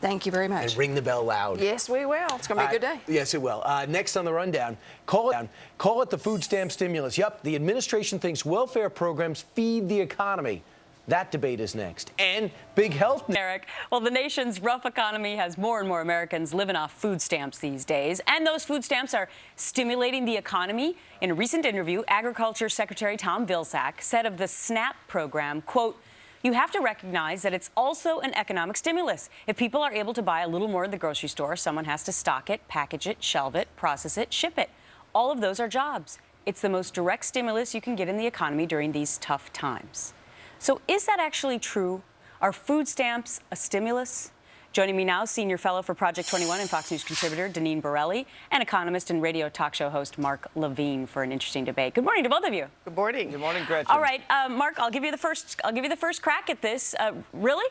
Thank you very much. And ring the bell loud. Yes, we will. It's going to be a good Uh, day. yes, it will. Uh, next on the rundown, call it, call it the food stamp stimulus. Yep, the administration thinks welfare programs feed the economy. That debate is next. And big health. Eric, well, the nation's rough economy has more and more Americans living off food stamps these days, and those food stamps are stimulating the economy. In a recent interview, Agriculture Secretary Tom Vilsack said of the SNAP program, quote, you have to recognize that it's also an economic stimulus. If people are able to buy a little more at the grocery store, someone has to stock it, package it, shelve it, process it, ship it. All of those are jobs. It's the most direct stimulus you can get in the economy during these tough times. So is that actually true? Are food stamps a stimulus? Joining me now, senior fellow for Project 21 and Fox News contributor Deneen Borelli, and economist and radio talk show host Mark Levine for an interesting debate. Good morning to both of you. Good morning. Good morning, Gretchen. All right, uh, Mark, I'll give you the first. I'll give you the first crack at this. Uh, really?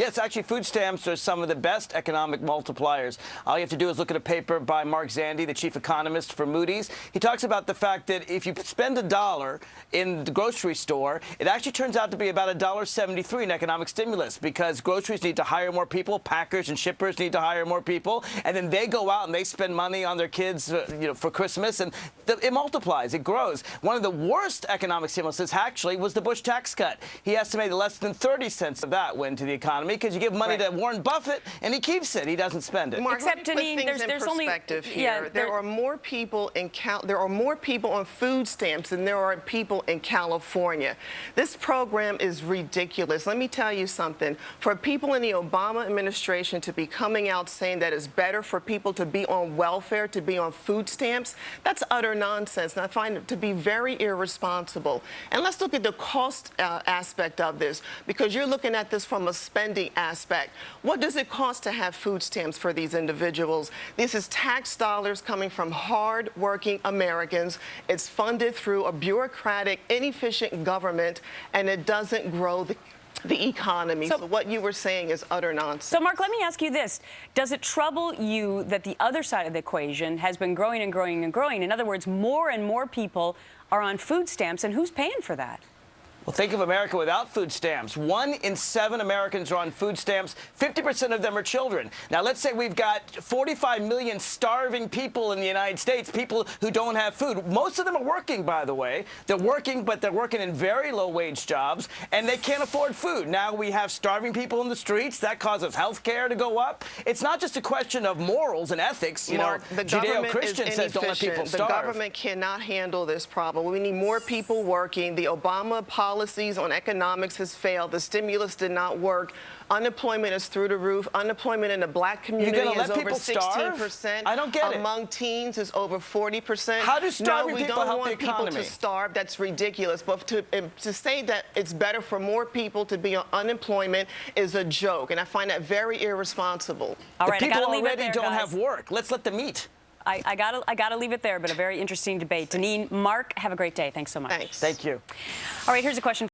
Yes, actually, food stamps are some of the best economic multipliers. All you have to do is look at a paper by Mark Zandi, the chief economist for Moody's. He talks about the fact that if you spend a dollar in the grocery store, it actually turns out to be about a dollar seventy-three in economic stimulus because groceries need to hire more people, packers and shippers need to hire more people, and then they go out and they spend money on their kids, uh, you know, for Christmas, and the, it multiplies, it grows. One of the worst economic stimuluses actually was the Bush tax cut. He estimated less than 30 cents of that went to the economy because you give money Right. to Warren Buffett and he keeps it. He doesn't spend it. Mark, Except, let me put Deneen, there's- in there's only- perspective yeah, here. there there- are more people in Cal there are more people on food stamps than there are people in California. This program is ridiculous. Let me tell you something. For people in the Obama administration to be coming out saying that it's better for people to be on welfare, to be on food stamps, that's utter nonsense. And I find it to be very irresponsible. And let's look at the cost uh, aspect of this because you're looking at this from a spending aspect. What does it cost to have food stamps for these individuals? This is tax dollars coming from hard-working Americans. It's funded through a bureaucratic, inefficient government, and it doesn't grow the the economy. So- So, what you were saying is utter nonsense. So, Mark, let me ask you this. Does it trouble you that the other side of the equation has been growing and growing and growing? In other words, more and more people are on food stamps, and who's paying for that? Well, think of America without food stamps. One in seven Americans are on food stamps. 50% of them are children. Now, let's say we've got 45 million starving people in the United States, people who don't have food. Most of them are working, by the way. They're working, but they're working in very low-wage jobs, and they can't afford food. Now we have starving people in the streets. That causes health care to go up. It's not just a question of morals and ethics. You Mark, know, the government is Judeo-Christian says don't let people inefficient. The government cannot handle this problem. We need more people working. The Obama policies on economics has failed. The stimulus did not work. Unemployment is through the roof. Unemployment in the black community is over 16%. I don't get it. Among teens is over 40%. How do no, starving we people don't help the want people economy? to starve. That's ridiculous. But to, to say that it's better for more people to be on unemployment is a joke. And I find that very irresponsible. All the right, I people gotta leave it already there, don't guys. have work. Let's let them eat. I, I gotta, I gotta leave it there, but a very interesting debate. Deneen, Mark, have a great day. Thanks so much. Thanks. Thank you. All right, here's a question.